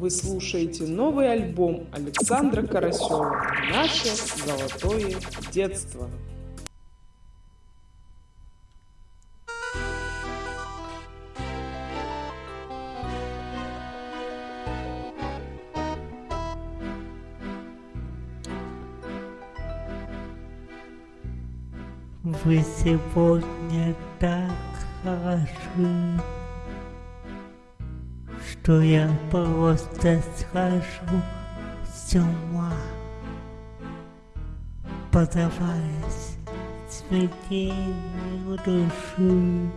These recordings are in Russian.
Вы слушаете новый альбом Александра Карасева «Наше золотое детство». Вы сегодня так хороши, Что я просто схожу с ума, Подаваясь цветению души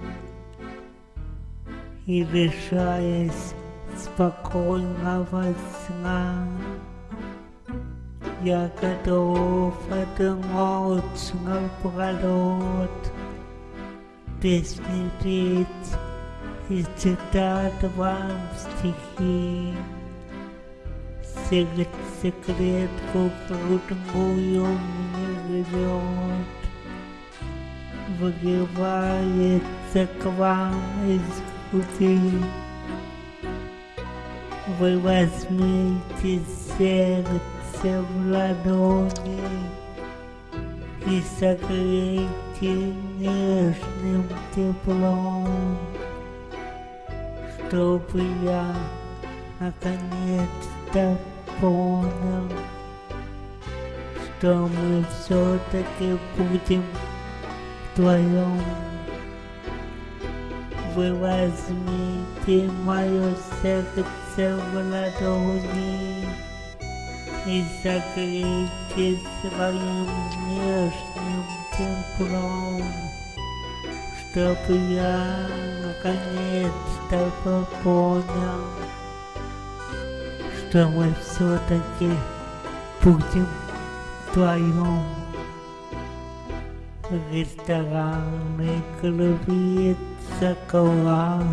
И лишаясь спокойного сна. Я готов отмочь напролет, Пересмотреть и читать вам стихи. Секрет, секретку крутую мне ведет, Выгибается к вам из груди. Вы возьмите сердце в ладони и согрейте нежным теплом, чтобы я наконец-то понял, что мы все-таки будем вдвоем. Вы возьмите мое сердце в ладони и согрейте своим нежным теплом, чтобы я наконец-то понял, что мы все-таки будем вдвоем. Рестораны клубится коллаж,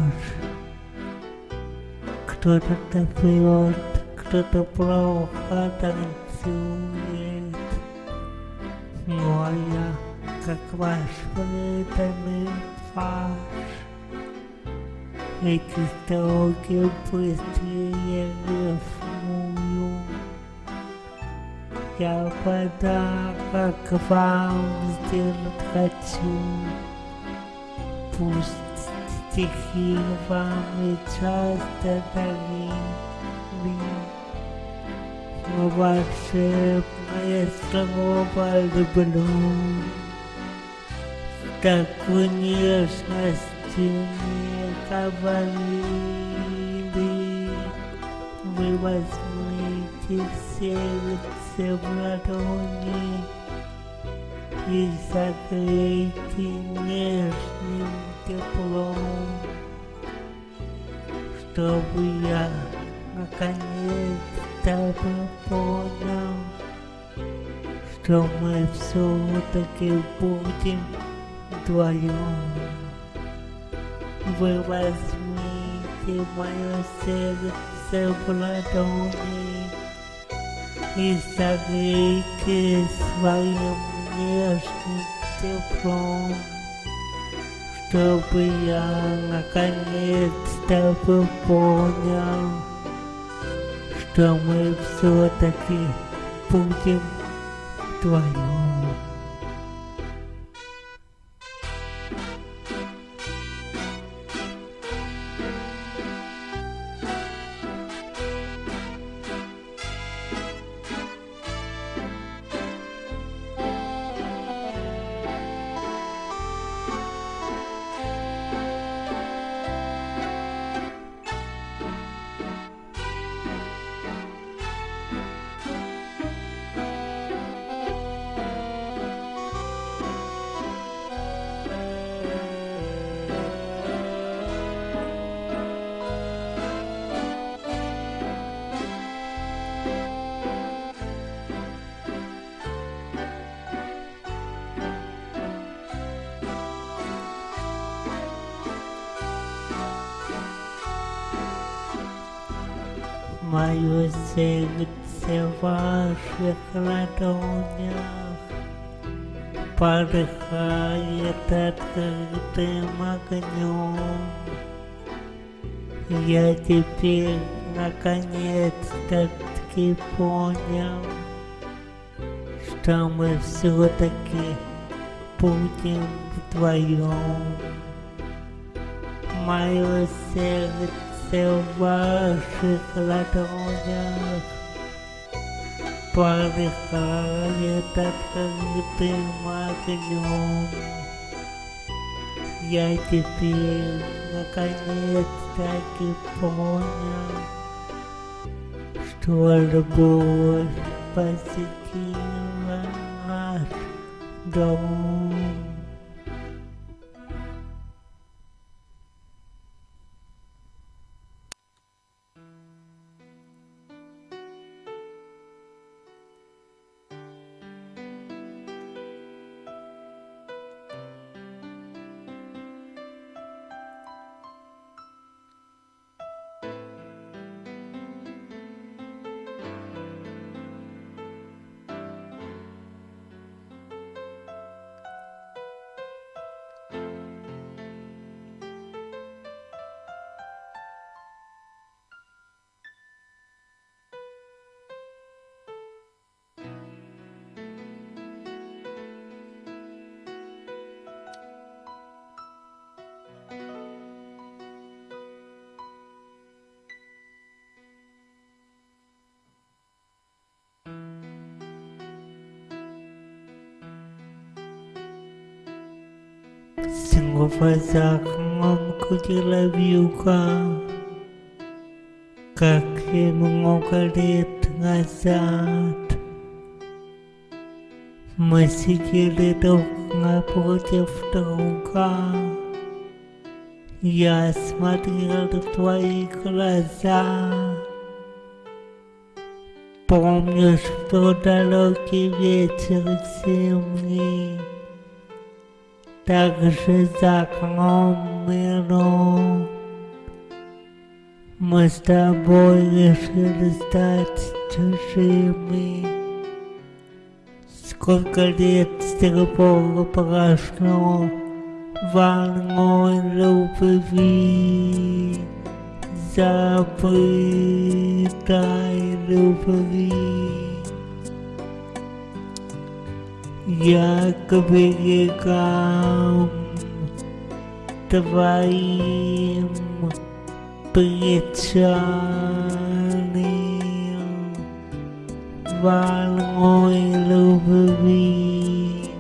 кто-то танцует кто-то плохо танцует. Ну а я, как ваш преданный фарш, эти строки быстрее рифмую. Я подарок вам сделать хочу. Пусть стихи вам и часто дороги но волшебное слово люблю. Такую нежность мне говорили. Вы возьмите сердце в ладони и согрейте нежным теплом, чтобы я наконец-то понял, что мы все-таки будем вдвоем. Вы возьмите мое сердце в ладони и согрейте своим нежным теплом, чтобы я наконец-то понял, что мы все-таки будем вдвоем. Сердце ваших ладонях Порхает открытым огнем. Я теперь наконец-то-таки понял, что мы все-таки будем вдвоем. Мое сердце в ваших ладонях полыхает открытым огнем. Я теперь наконец-таки понял, что любовь посетила наш дом. Снова за окном крутила вьюга, как и много лет назад. Мы сидели друг напротив друга. Я смотрел в твои глаза. Помнишь, что далекий вечер зимний также за окном миром. Мы с тобой решили стать чужими. Сколько лет с тех пор прошло волной любви, забытой любви. Я к берегам твоим причалил волной любви,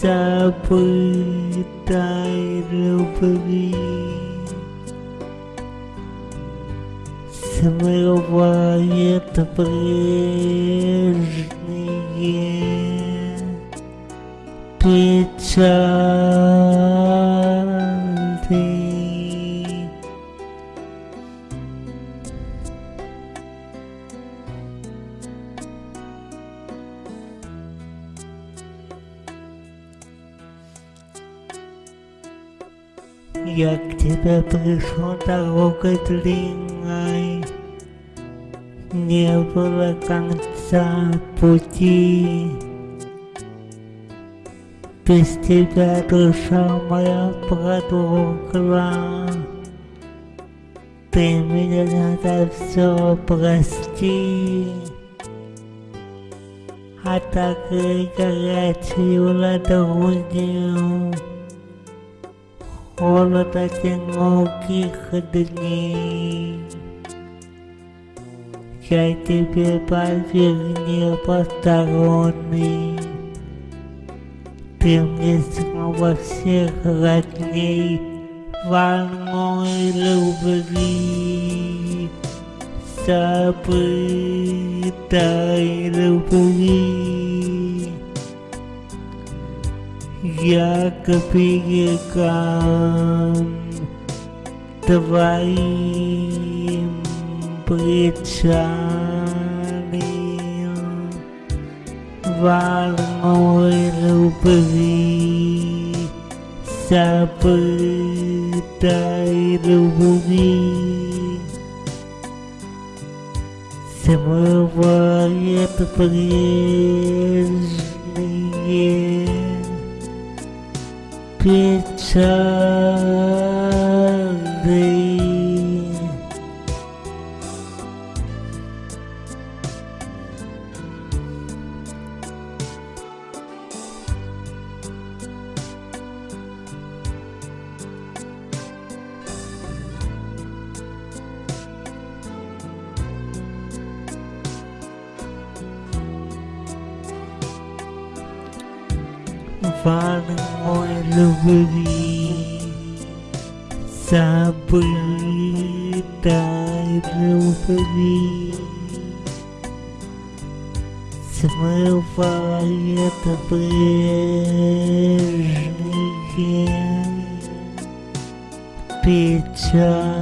забытой любви. Смывает прежние печали. Я к тебе пришел дорогой длинной, Не было конца пути. Без тебя душа моя продухла. Ты меня за все прости. А так и горячую ладонью Холод одиноких дней. Я тебе поверь не посторонний. Ты мне снова всех родней волной любви, забытой любви. Я к берегам твоим причалил волной любви, забытой любви. Смывает любви, забытой любви. Смывает прежние печали.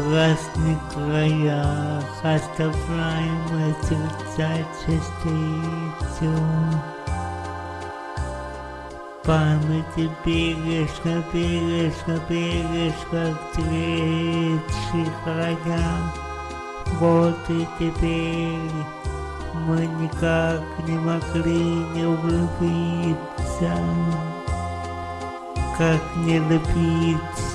В разных краях оставляем сердца частицу. Памяти бережно, бережно, бережно к третьих краям. Вот и теперь мы никак не могли не влюбиться. Как не любить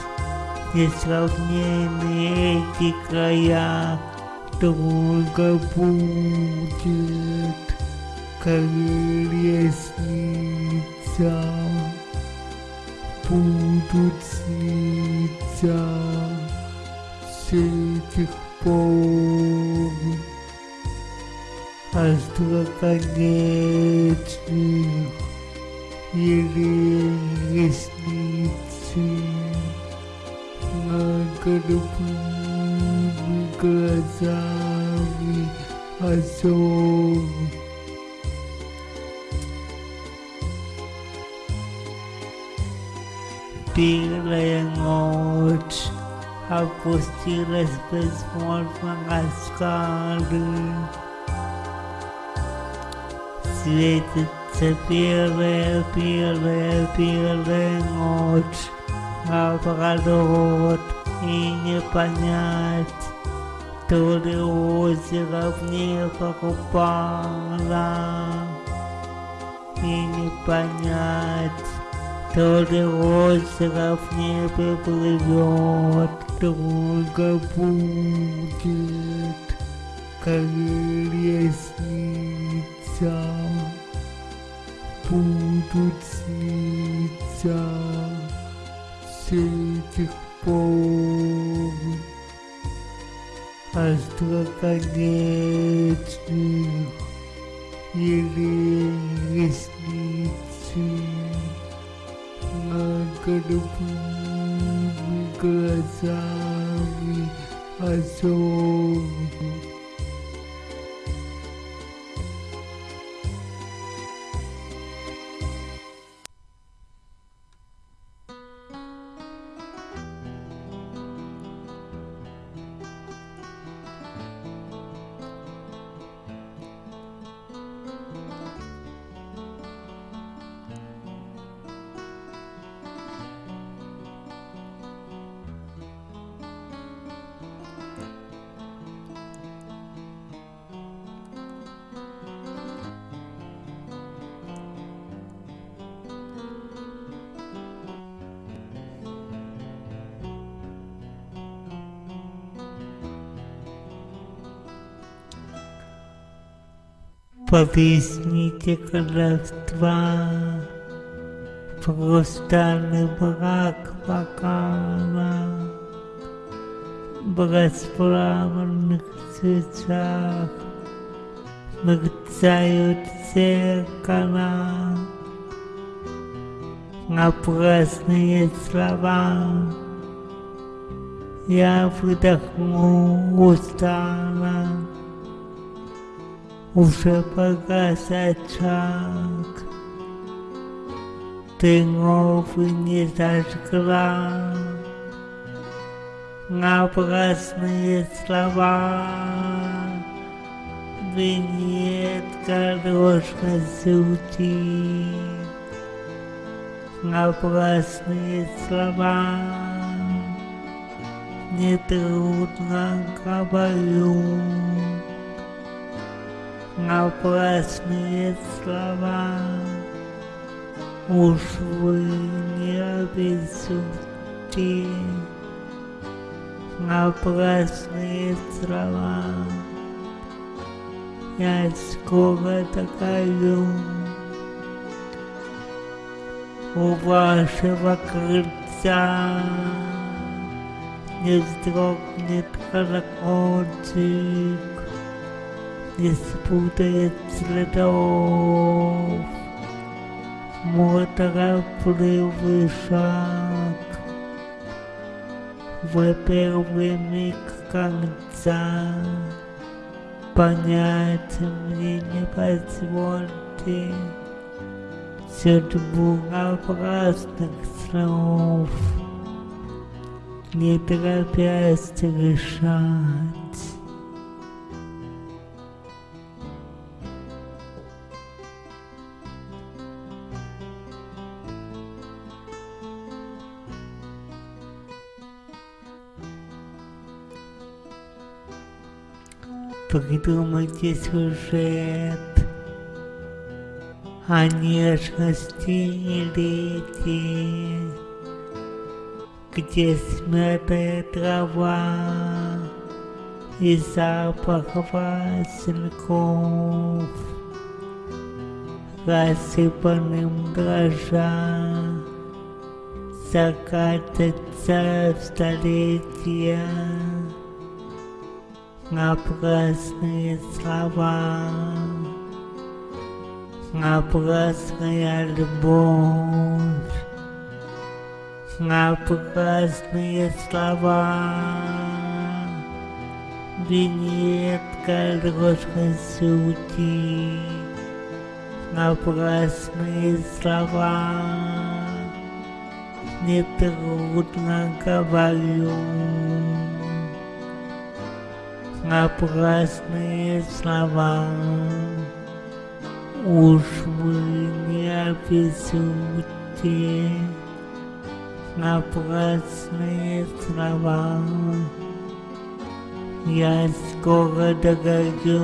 несравненные эти края, долго будет, как лестница, будут сниться с этих пор. Остроконечных еле ресницы над голубыми глазами озор. Белая ночь опустилась безмолвно на скалы. Светится белая, белая, белая ночь наоборот и не понять, то ли озеро в небо упало, и не понять, то ли озеро в небе плывет, долго будет, как лестница, будут сниться. С этих пор остроконечных Повесните колдовства, хрустальный брак бокала, в расплавленных свечах. Мерцают зеркала, напрасные слова. Я выдохну устало, уже погас очаг, ты новый не зажгла, напрасные слова, винет дорожно сути, напрасные слова. Нетрудно говорю напрасные слова. Уж вы не обессудьте напрасные слова. Я скоро докажу у вашего крыльца не вздрогнет колокольчик, не спутает следов мой торопливый шаг в первый миг конца понять мне не позвольте судьбу напрасных слов, не торопясь решать. Придумайте сюжет о нежности и лете, где смятая трава и запах васильков, рассыпанным дрожа, закатятся в столетия напрасные слова напрасная любовь, напрасные слова, винетка ложной сути, напрасные слова, нетрудно говорю, напрасные слова. Уж вы не обессудьте напрасные слова. Я скоро догорю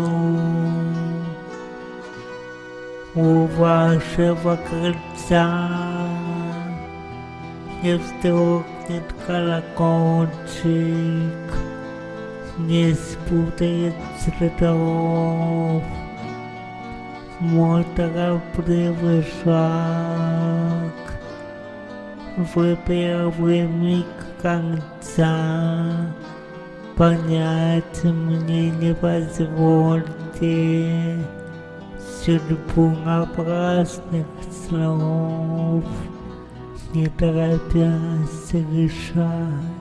у вашего крыльца. Не вздрогнет колокольчик, не спутает следов мой торопливый шаг в первый миг конца понять мне не позвольте судьбу напрасных слов не торопясь решать.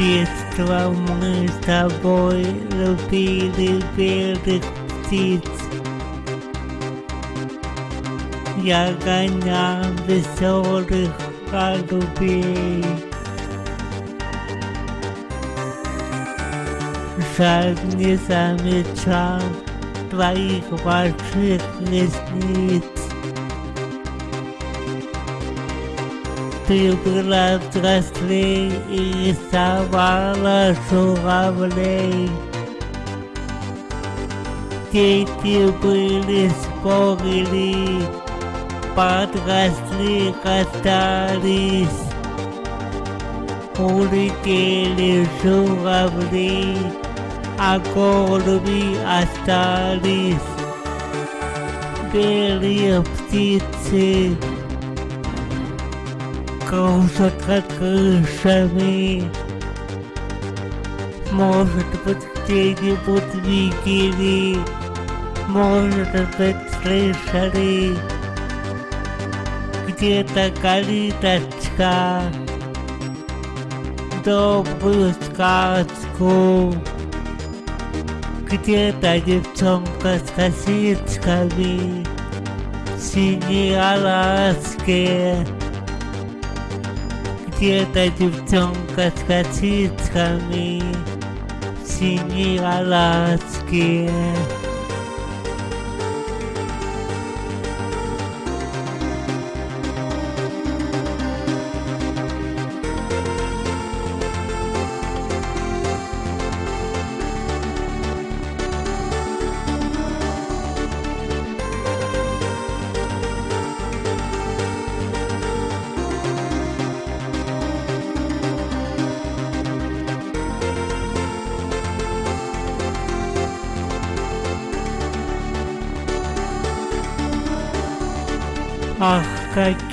Детства мы с тобой любили белых птиц. Я гонял веселых голубей. Жаль, не замечал твоих больших ресниц. Ты была взрослей и рисовала журавлей. Дети были, спорили, подросли, расстались. Улетели журавли, а голуби остались. Белые птицы кружат над крышами. Может быть, где-нибудь видели, может быть, слышали, где-то калиточка, добрую сказку. Где-то девчонка с косичками, синие Аляске. Где-то девчонка с косичками, Аляске. Ах,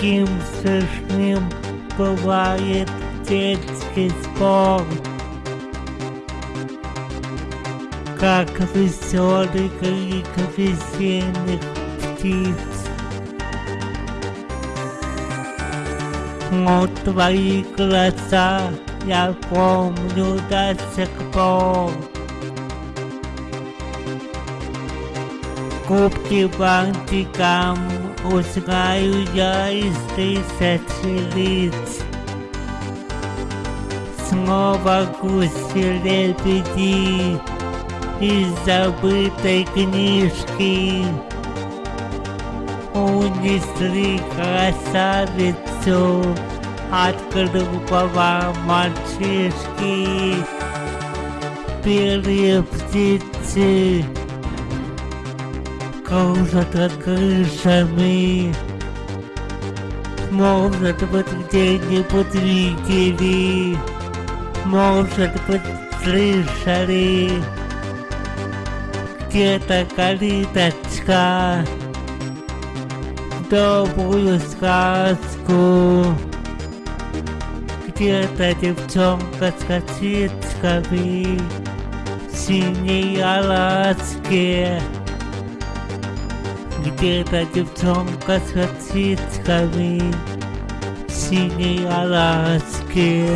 каким смешным бывает детский спор. Как веселый крик весенних птиц. Вот твои глаза я помню до сих пор. Губки бантиком узнаю я из тысячи лиц. Снова гуси-лебеди из забытой книжки Унесли красавицу от глупого мальчишки Белые птицы кружат над крышами. Может быть, где-нибудь видели, может быть, слышали. Где-то калиточка, добрую сказку. Где-то девчонка с косичками, синей Аляске. Где-то девчонка с косичками в синей Аляске.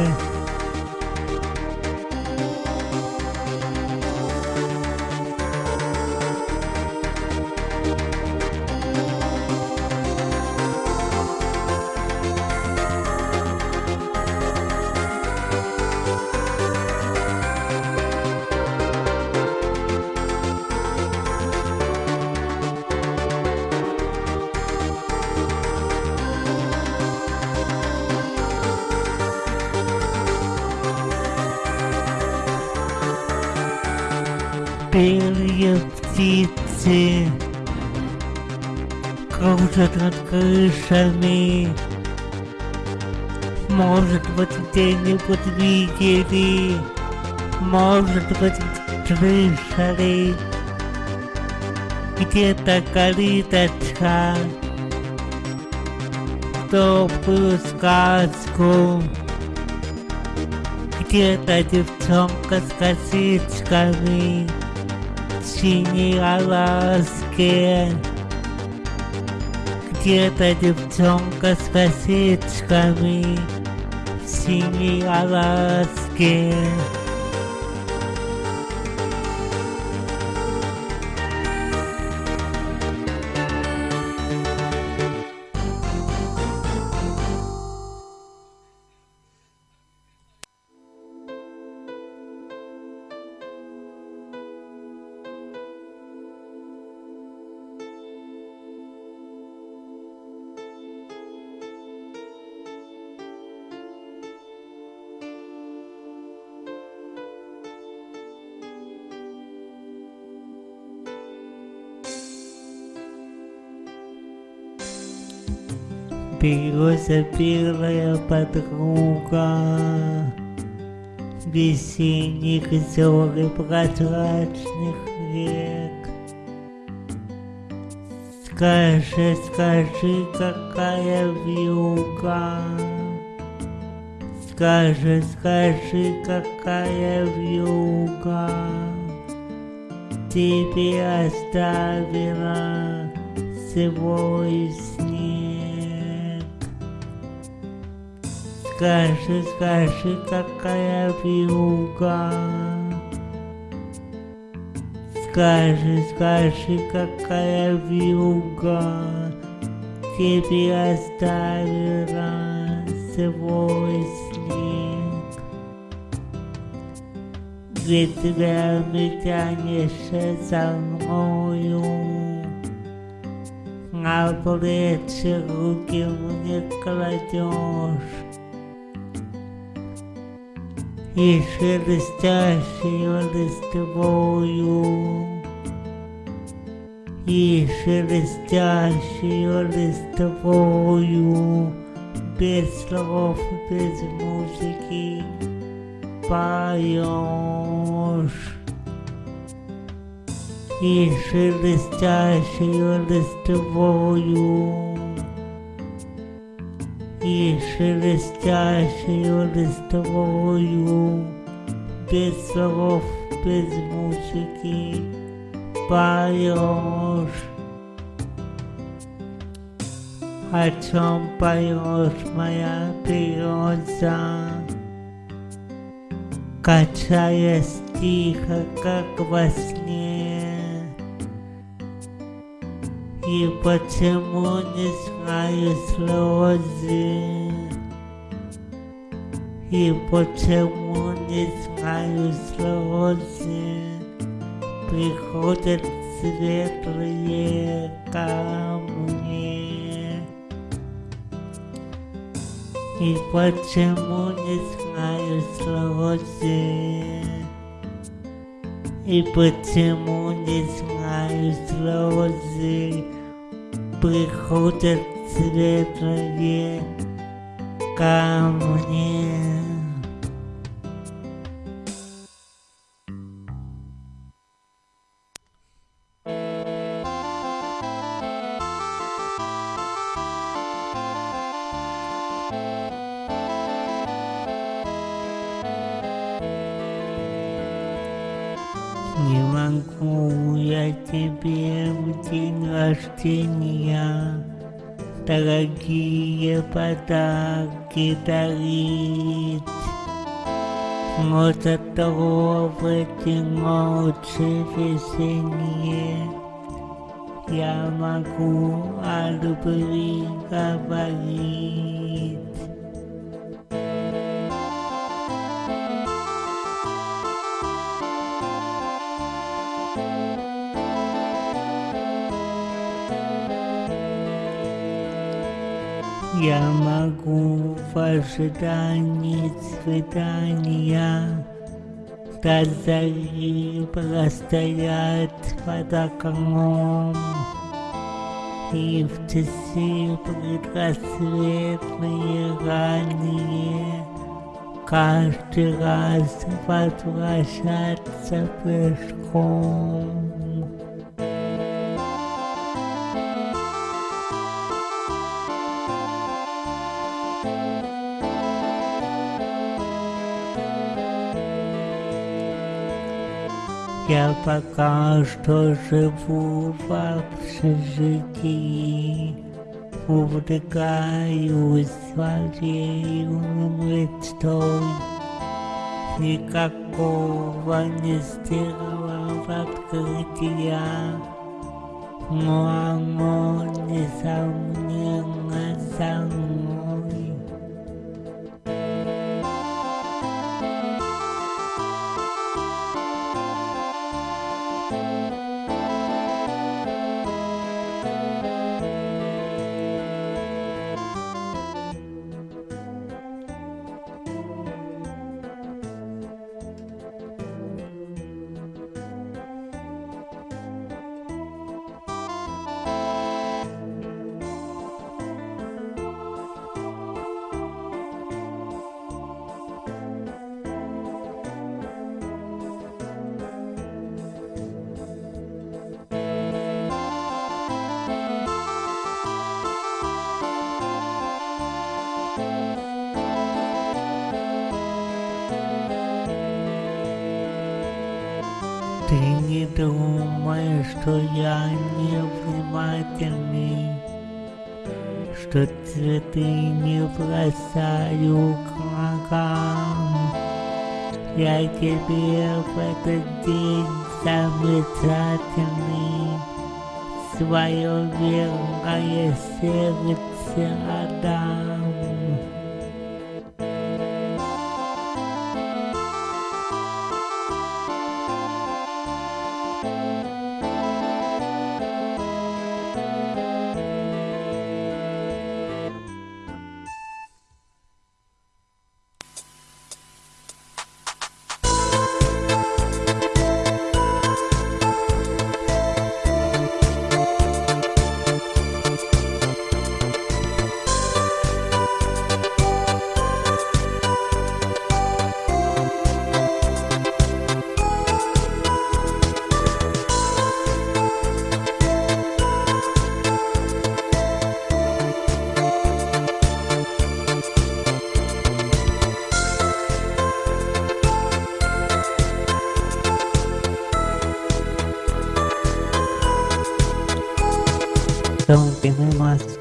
Птицы кружат над крышами. Может быть, где-нибудь видели, может быть, слышали. Где-то калиточка, добрую сказку. Где-то девчонка с косичками синей Аляске. Где-то девчонка с косичками в синей Аляске. Береза белая подруга Весенних зор и прозрачных рек Скажи, скажи, какая вьюга. Скажи, скажи, какая вьюга Тебе оставила свой снег. Скажи, скажи, какая вьюга. Скажи, скажи, какая вьюга. Тебе оставила свой снег. Ветвями тянешься за мною. На плечи руки мне кладешь и шелестящую листвою, и шелестящую листвою, без слов, без музыки поешь. И шелестящую листвою, и шелестящую листвою, без слов, без музыки поешь. О чем поешь моя береза, качаясь тихо, как во сне. И почему не знаю слезы? И почему не знаю слезы? Приходят светлые ко мне. И почему не знаю слезы? И почему не знаю слезы? Приходят светлые ко мне. Не могу я тебе в день рождения Дорогие подарки дарить Но зато в эти ночи весенние Я могу о любви говорить Я могу в ожидании свидания. До зари простоять под окном. И в часы предрассветные ранние Каждый раз возвращаться пешком Я пока что живу в общежитии, увлекаюсь своей мечтой. Никакого не сделала открытия, но оно, несомненно, думай, что я невнимательный, Что цветы не бросаю к ногам. Я тебе в этот день замечательный Свое верное сердце отдам.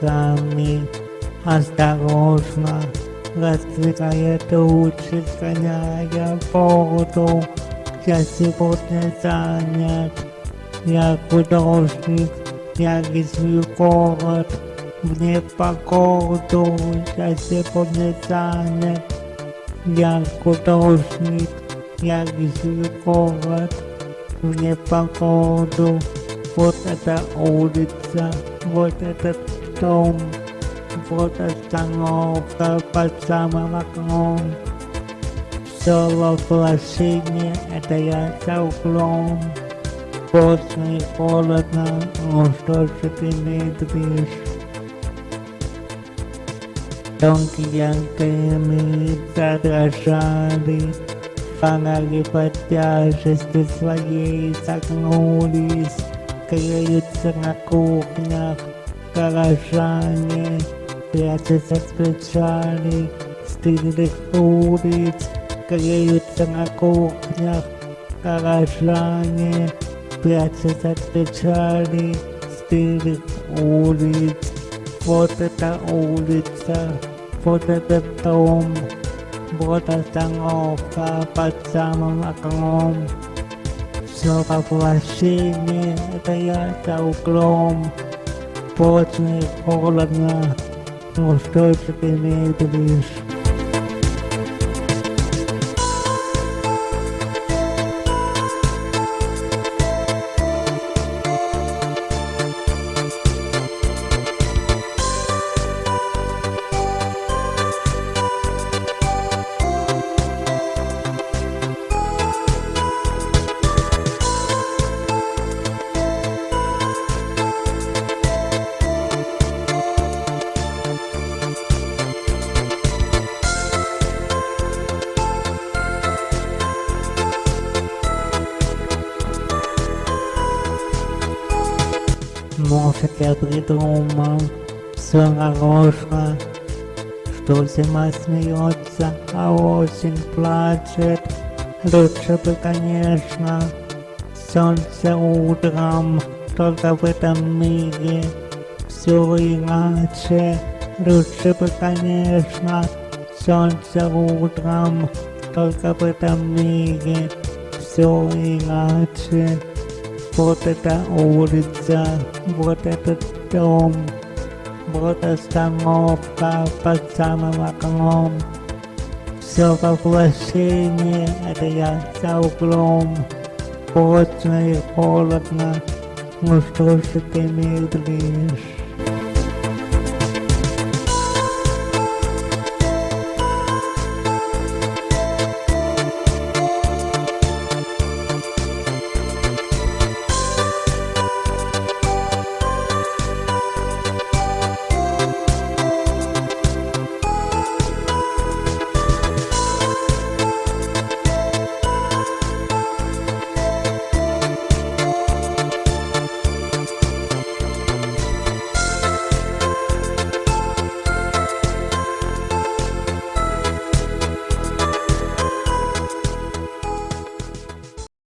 Мазками осторожно раздвигая тучи, сгоняя воду. Я сегодня занят, я художник, я рисую город в непогоду. Я сегодня занят, я художник, я рисую город в непогоду. Вот эта улица, вот этот дом, вот остановка под самым окном. Все воплощение, это я за углом. Поздно и холодно, ну что же ты медлишь? Тонкие антенны задрожали, фонари под тяжестью своей согнулись греются на кухнях, горожане прячутся с печали, стылых улиц, греются на кухнях, горожане прячутся от печали, стылых улиц. Вот эта улица, вот этот дом, вот остановка под самым окном. Все воплощение, это я за углом. бесплатные полно. Ну что теперь имеет лишь? Все нарочно, что зима смеется, а осень плачет. Лучше бы, конечно, солнце утром, только в этом мире все иначе. Лучше бы, конечно, солнце утром, только в этом мире все иначе. Вот эта улица, вот этот дом, вот остановка под самым окном. Все воплощение, это я за углом. Поздно и холодно, ну что же ты медлишь?